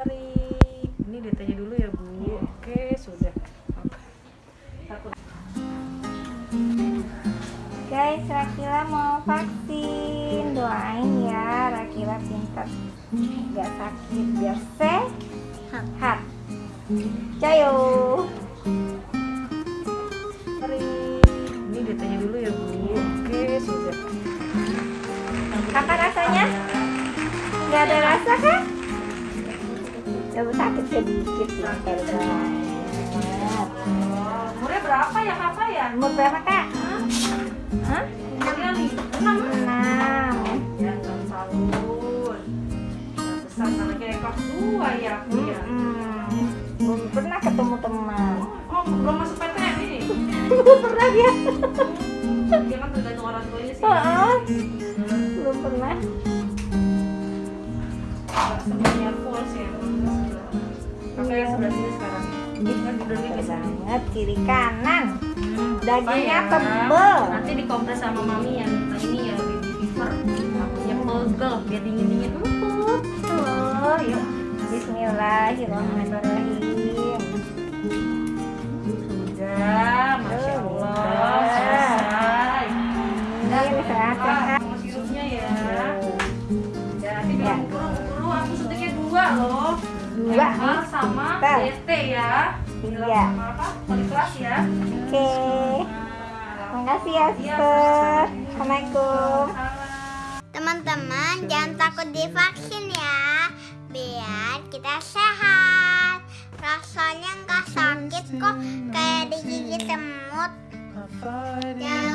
Mari. Ini ditanya dulu ya Bu. Oke sudah. Takut. Guys, Rakila mau vaksin. Doain ya, Rakila pintar. Gak sakit, biar sehat. Cayo. Mari. Ini ditanya dulu ya Bu. Oke sudah. Apa rasanya? Gak ada rasa kan? Coba sakit sedikit. Umurnya berapa ya kakak ya? Umur berapa kak? Hah? Umurnya. Enam. Enam. Ya tahun. Besar sama kayak kelas dua ya aku ya. Belum pernah ketemu teman. Oh belum masuk PTN ini. Belum pernah dia. Dia kan tergantung orang tuanya sih. Oh, belum pernah. Semuanya full sih. Yang sebelah sini sekarang. Kan bisa. banget kiri kanan. Dagingnya Apa ya? tebel. Nanti dikompres sama mami yang ini ya baby fever. Takutnya pegel biar dingin dingin empuk. Oh, ya. Bismillahirrahmanirrahim. Sudah, masya Allah, selesai. Sama sirupnya ya. Ya, nanti Ya. Aku suntiknya dua loh. Dua. MR sama. DT ya. Iya. Sama apa? Poliklas ya. Oke. Nah, Makasih ya, Iya, Sister. Assalamualaikum. Teman-teman jangan takut divaksin ya Biar kita sehat Rasanya nggak sakit kok Kayak digigit semut Jangan